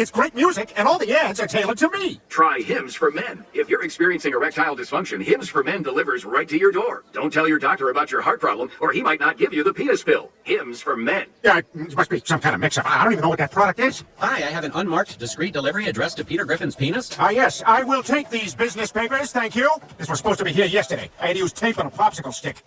It's great music, and all the ads are tailored to me. Try Hims for Men. If you're experiencing erectile dysfunction, Hims for Men delivers right to your door. Don't tell your doctor about your heart problem, or he might not give you the penis pill. Hims for Men. Yeah, it must be some kind of mix-up. I don't even know what that product is. Hi, I have an unmarked, discreet delivery addressed to Peter Griffin's penis. Ah, yes, I will take these business papers, thank you. This was supposed to be here yesterday. I had to use tape on a popsicle stick.